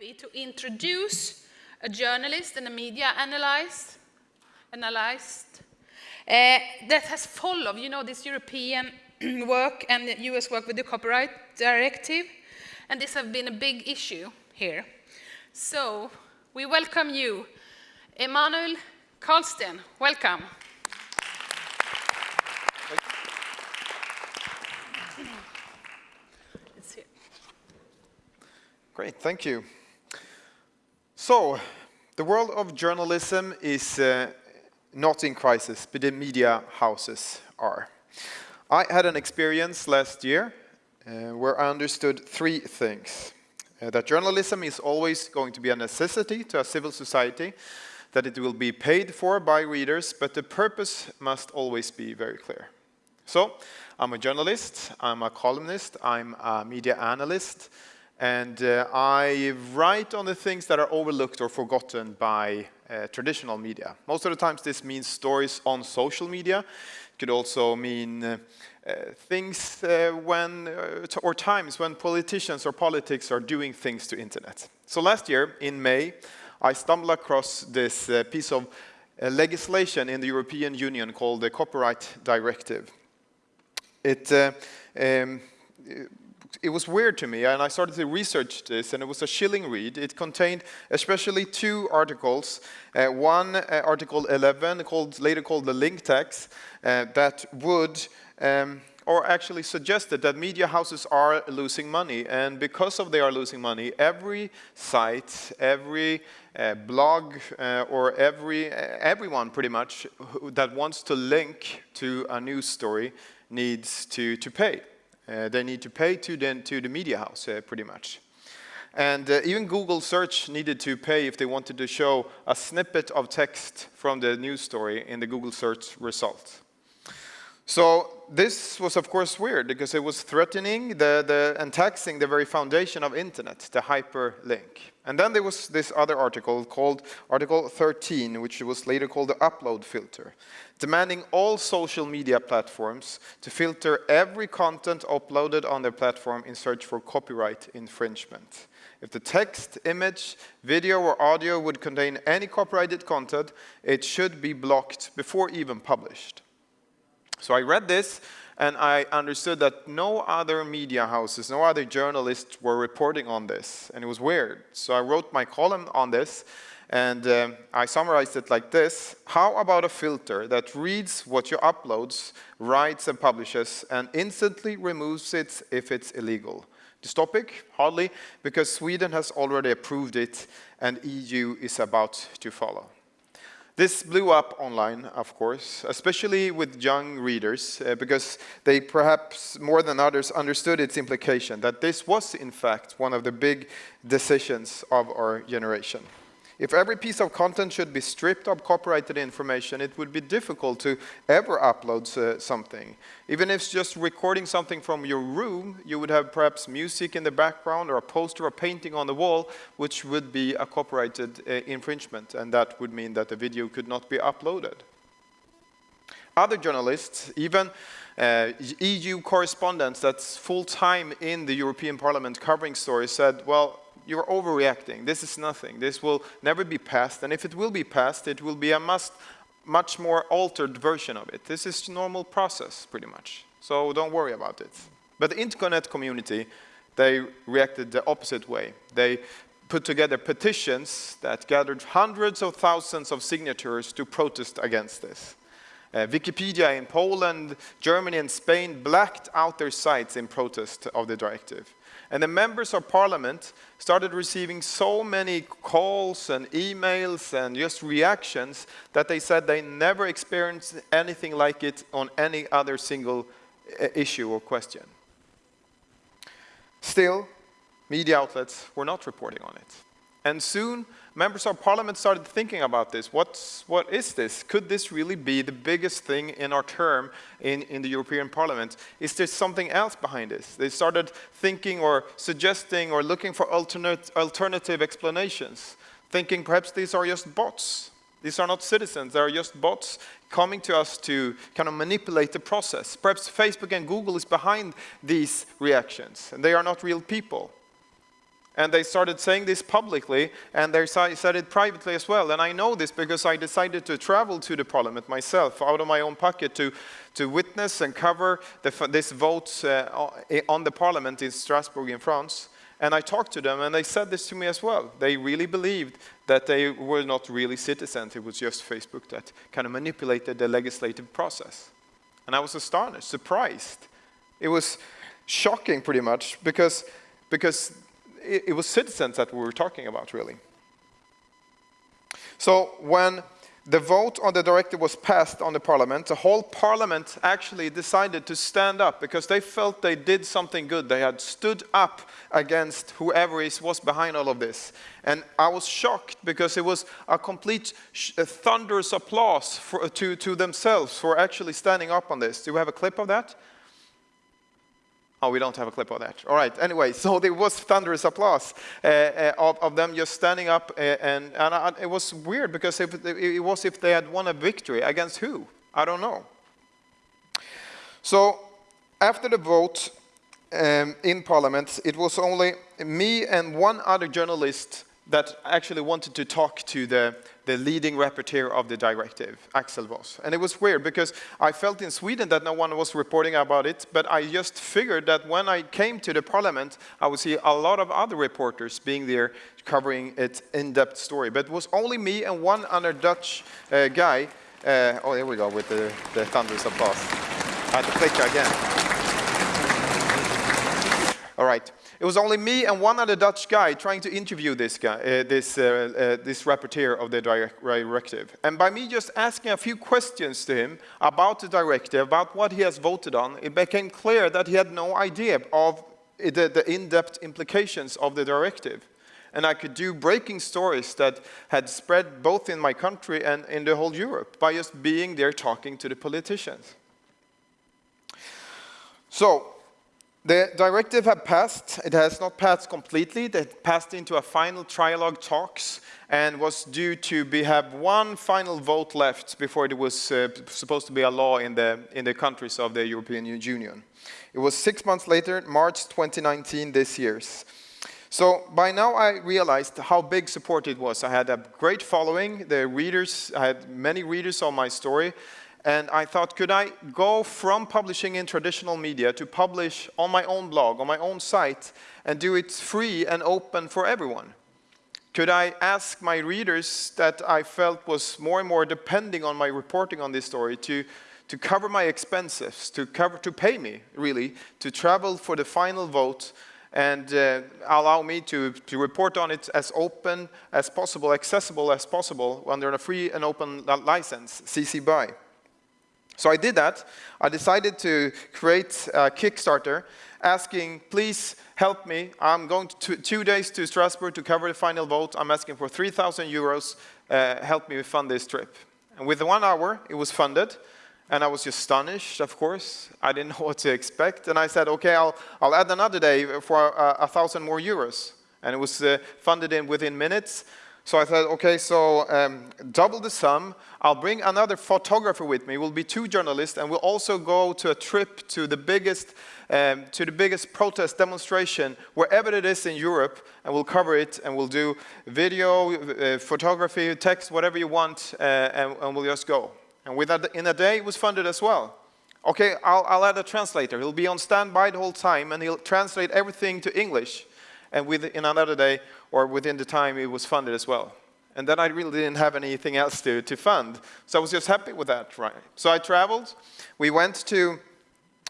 happy to introduce a journalist and a media analyst, analyst uh, that has followed, you know, this European work and the US work with the copyright directive. And this has been a big issue here. So we welcome you, Emanuel Karlsten. Welcome. Great, thank you. So, the world of journalism is uh, not in crisis, but the media houses are. I had an experience last year uh, where I understood three things. Uh, that journalism is always going to be a necessity to a civil society, that it will be paid for by readers, but the purpose must always be very clear. So, I'm a journalist, I'm a columnist, I'm a media analyst, and uh, I write on the things that are overlooked or forgotten by uh, traditional media. Most of the times this means stories on social media. It could also mean uh, uh things uh, when, uh, or times when politicians or politics are doing things to internet. So last year, in May, I stumbled across this piece of legislation in the European Union called the Copyright Directive. It um, it was weird to me, and I started to research this, and it was a chilling read. It contained especially two articles. Uh, one, uh, Article 11, called, later called the link tax, uh, that would, um, or actually suggested that media houses are losing money, and because of they are losing money, every site, every uh, blog, uh, or every, uh, everyone pretty much that wants to link to a news story needs to, to pay. Uh, they need to pay to the, to the media house, uh, pretty much. And uh, even Google search needed to pay if they wanted to show a snippet of text from the news story in the Google search result. So this was of course weird because it was threatening the, the, and taxing the very foundation of internet, the hyperlink. And then there was this other article called Article 13, which was later called the upload filter, demanding all social media platforms to filter every content uploaded on their platform in search for copyright infringement. If the text, image, video or audio would contain any copyrighted content, it should be blocked before even published. So I read this and I understood that no other media houses, no other journalists were reporting on this, and it was weird. So I wrote my column on this, and um, I summarized it like this. How about a filter that reads what you uploads, writes and publishes, and instantly removes it if it's illegal? This topic? Hardly, because Sweden has already approved it, and EU is about to follow. This blew up online, of course, especially with young readers, uh, because they perhaps more than others understood its implication, that this was in fact one of the big decisions of our generation. If every piece of content should be stripped of copyrighted information, it would be difficult to ever upload uh, something. Even if it's just recording something from your room, you would have perhaps music in the background or a poster or painting on the wall, which would be a copyrighted uh, infringement, and that would mean that the video could not be uploaded. Other journalists, even uh, EU correspondents that's full-time in the European Parliament covering stories said, well, you're overreacting. This is nothing. This will never be passed. And if it will be passed, it will be a must, much more altered version of it. This is normal process, pretty much. So don't worry about it. But the internet community, they reacted the opposite way. They put together petitions that gathered hundreds of thousands of signatures to protest against this. Uh, Wikipedia in Poland, Germany and Spain blacked out their sites in protest of the directive. And the members of parliament started receiving so many calls and emails and just reactions that they said they never experienced anything like it on any other single uh, issue or question. Still, media outlets were not reporting on it. And soon, members of parliament started thinking about this. What's, what is this? Could this really be the biggest thing in our term in, in the European Parliament? Is there something else behind this? They started thinking or suggesting or looking for alternate, alternative explanations, thinking perhaps these are just bots. These are not citizens, they are just bots coming to us to kind of manipulate the process. Perhaps Facebook and Google is behind these reactions, and they are not real people. And they started saying this publicly, and they said it privately as well. And I know this because I decided to travel to the parliament myself, out of my own pocket, to, to witness and cover the, this vote uh, on the parliament in Strasbourg in France. And I talked to them, and they said this to me as well. They really believed that they were not really citizens. It was just Facebook that kind of manipulated the legislative process. And I was astonished, surprised. It was shocking, pretty much, because, because it, it was citizens that we were talking about, really. So when the vote on the directive was passed on the parliament, the whole parliament actually decided to stand up because they felt they did something good. They had stood up against whoever is, was behind all of this. And I was shocked because it was a complete a thunderous applause for, to, to themselves for actually standing up on this. Do we have a clip of that? Oh, we don't have a clip of that. All right, anyway, so there was thunderous applause uh, uh, of, of, them just standing up, uh, and, and I, it was weird because if, it was if they had won a victory. Against who? I don't know. So after the vote um, in Parliament, it was only me and one other journalist that actually wanted to talk to the, the leading rapporteur of the directive, Axel Voss. And it was weird because I felt in Sweden that no one was reporting about it, but I just figured that when I came to the parliament, I would see a lot of other reporters being there covering its in-depth story. But it was only me and one other Dutch uh, guy. Uh, oh, here we go with the, the thunderous applause. I had to click again. All right. It was only me and one other Dutch guy trying to interview this guy, uh, this, uh, uh, this rapporteur of the directive. And by me just asking a few questions to him about the directive, about what he has voted on, it became clear that he had no idea of the, the in-depth implications of the directive. And I could do breaking stories that had spread both in my country and in the whole Europe by just being there talking to the politicians. So, the directive had passed. It has not passed completely. It passed into a final trilogue talks and was due to be, have one final vote left before it was uh, supposed to be a law in the, in the countries of the European Union. It was six months later, March 2019, this year. So by now I realized how big support it was. I had a great following. The readers, I had many readers on my story. And I thought, could I go from publishing in traditional media to publish on my own blog, on my own site, and do it free and open for everyone? Could I ask my readers that I felt was more and more depending on my reporting on this story to, to cover my expenses, to, cover, to pay me, really, to travel for the final vote and uh, allow me to, to report on it as open as possible, accessible as possible under a free and open license, CC BY. So I did that. I decided to create a Kickstarter asking, please help me. I'm going to two days to Strasbourg to cover the final vote. I'm asking for 3,000 euros. Uh, help me fund this trip. And within one hour, it was funded. And I was just astonished, of course. I didn't know what to expect. And I said, okay, I'll, I'll add another day for a thousand more euros. And it was uh, funded in within minutes. So I said, okay, so um, double the sum. I'll bring another photographer with me. We'll be two journalists, and we'll also go to a trip to the biggest, um, to the biggest protest demonstration, wherever it is in Europe, and we'll cover it, and we'll do video, uh, photography, text, whatever you want, uh, and, and, we'll just go. And with that, in a day, it was funded as well. Okay, I'll, I'll add a translator. He'll be on standby the whole time, and he'll translate everything to English. And within another day, or within the time, it was funded as well. And then I really didn't have anything else to, to fund. So I was just happy with that, right? So I traveled. We went to,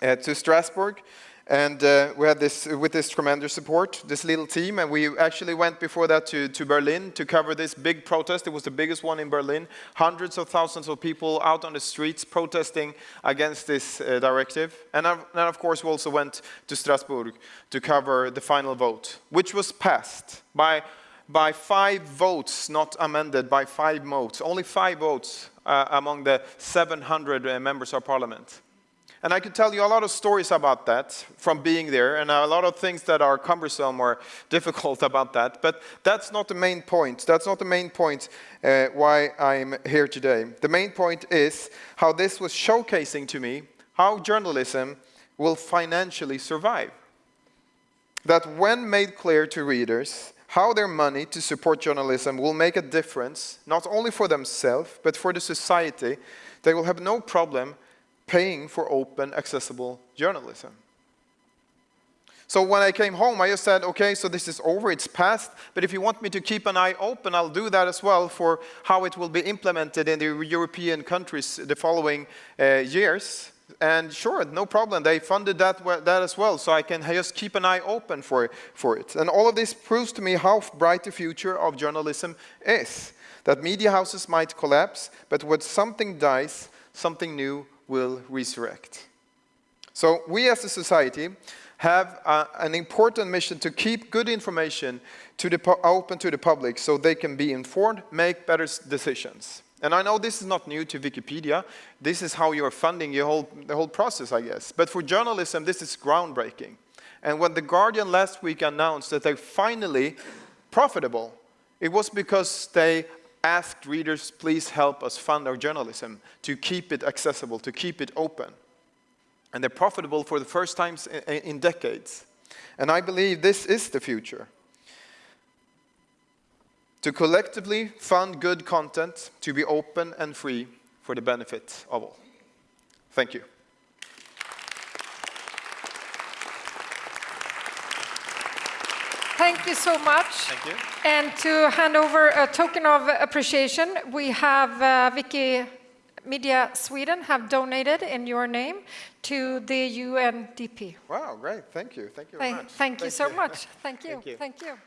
uh, to Strasbourg. And uh, we had this, with this tremendous support, this little team, and we actually went before that to, to Berlin to cover this big protest. It was the biggest one in Berlin. Hundreds of thousands of people out on the streets protesting against this uh, directive. And then, of course, we also went to Strasbourg to cover the final vote, which was passed by, by five votes, not amended, by five votes. Only five votes uh, among the 700 uh, members of parliament. And I could tell you a lot of stories about that from being there, and a lot of things that are cumbersome or difficult about that. But that's not the main point. That's not the main point uh, why I'm here today. The main point is how this was showcasing to me how journalism will financially survive. that when made clear to readers, how their money to support journalism will make a difference, not only for themselves, but for the society, they will have no problem paying for open, accessible journalism. So when I came home, I just said, okay, so this is over, it's past, but if you want me to keep an eye open, I'll do that as well for how it will be implemented in the European countries the following uh, years. And sure, no problem, they funded that, that as well, so I can just keep an eye open for, for it. And all of this proves to me how bright the future of journalism is. That media houses might collapse, but when something dies, something new will resurrect. So we as a society have uh, an important mission to keep good information to the open to the public so they can be informed, make better decisions. And I know this is not new to Wikipedia. This is how you're funding your whole, the whole process, I guess. But for journalism, this is groundbreaking. And when The Guardian last week announced that they're finally profitable, it was because they asked readers, please help us fund our journalism to keep it accessible, to keep it open and they're profitable for the first time in, in decades. And I believe this is the future. To collectively fund good content, to be open and free for the benefit of all. Thank you. Thank you so much. Thank you. And to hand over a token of appreciation, we have uh, Vicky Media Sweden have donated in your name to the UNDP. Wow, great. Thank you. Thank you very Thank, much. thank you so much. Thank you. Thank you. Thank you.